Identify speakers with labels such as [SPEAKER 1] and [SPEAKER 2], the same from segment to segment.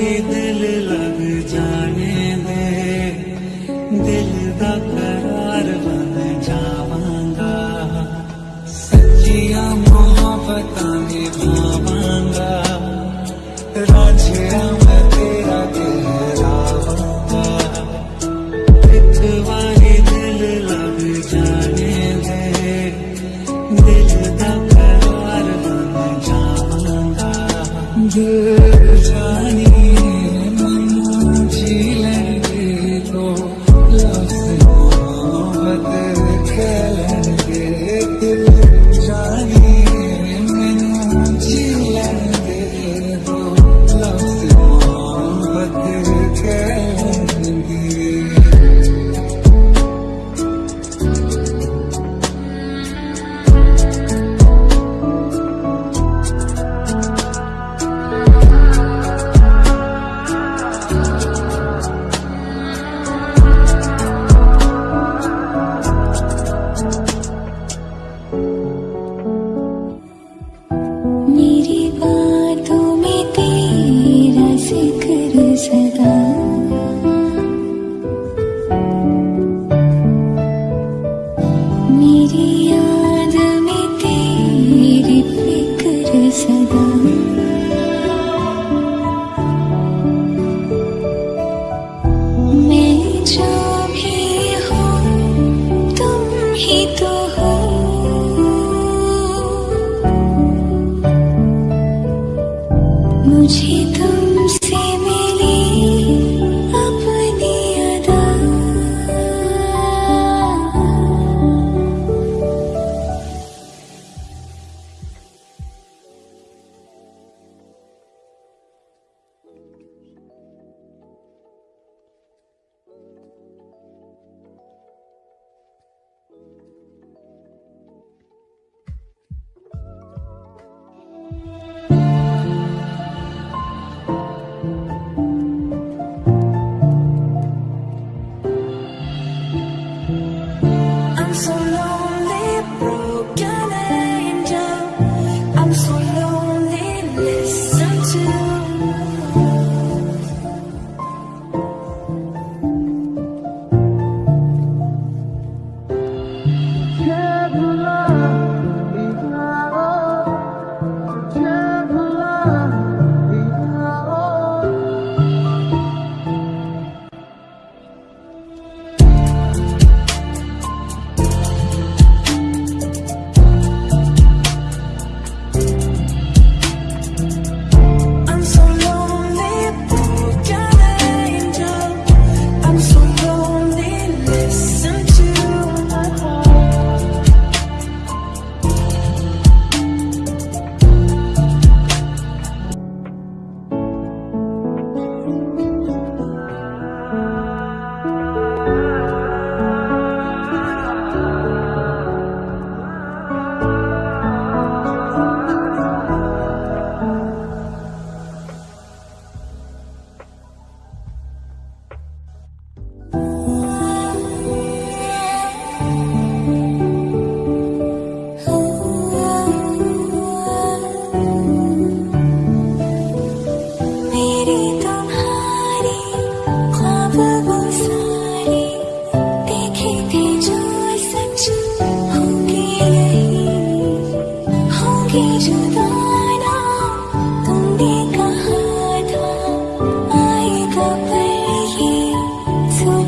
[SPEAKER 1] Dale,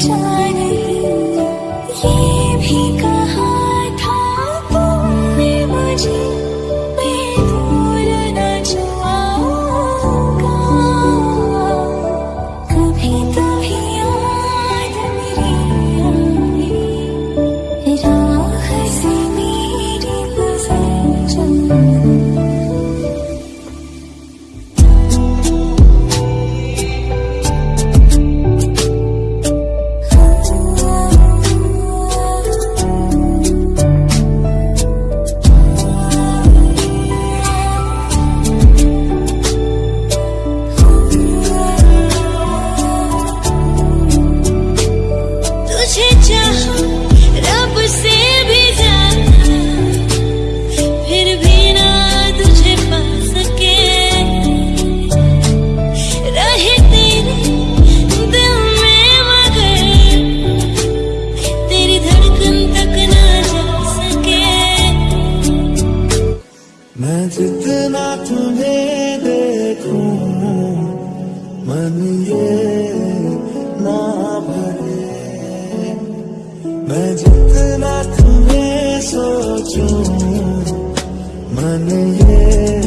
[SPEAKER 1] time. मैं जितना तुम्हें देखूँ मन ये ना भरे। मैं जितना तुम्हें सोचूं मन ये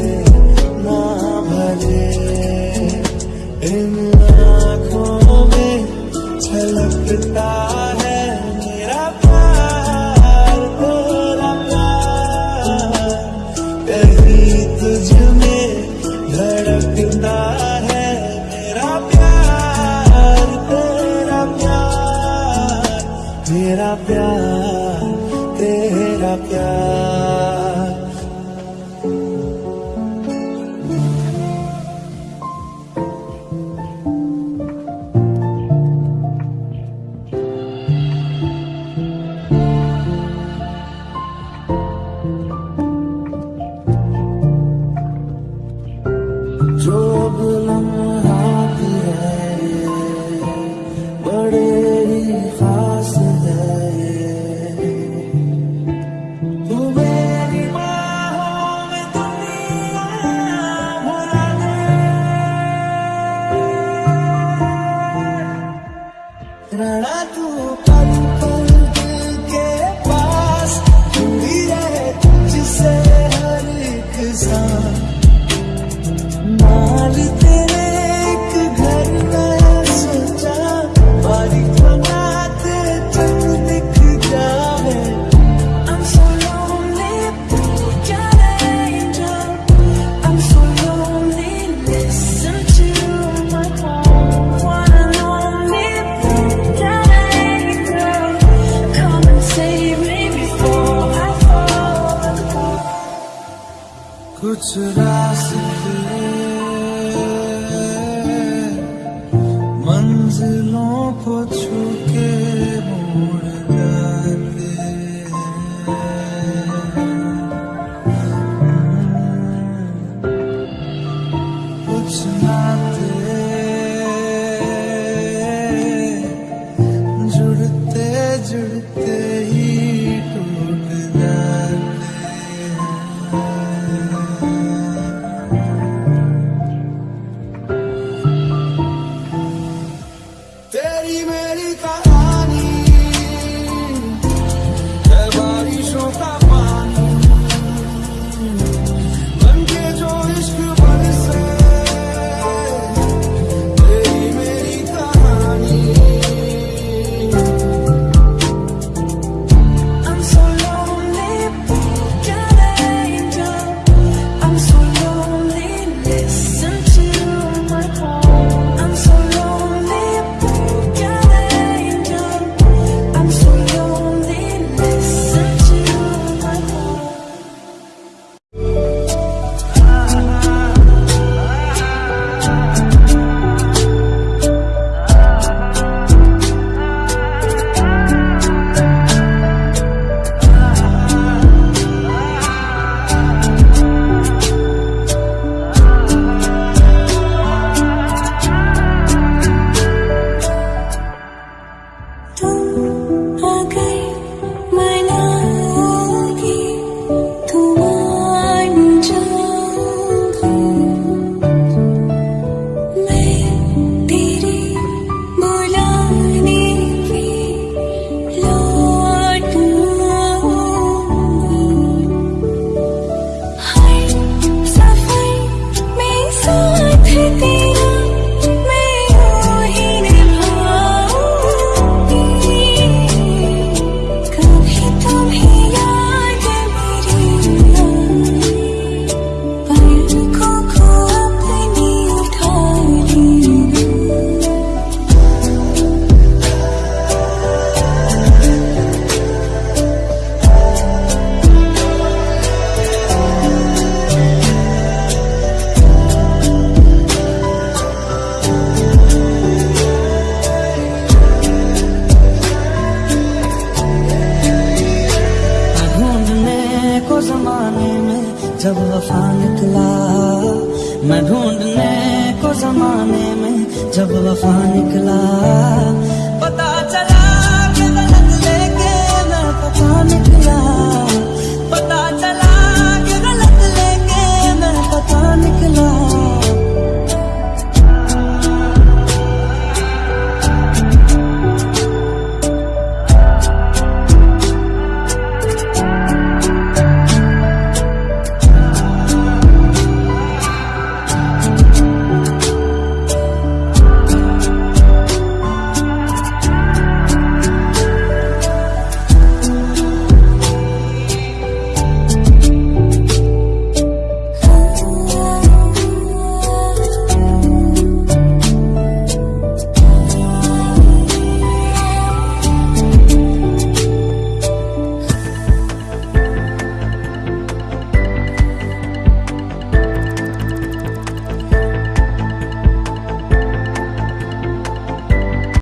[SPEAKER 1] Thank. मैं
[SPEAKER 2] ढूँढने को जमाने में जब वफा निकला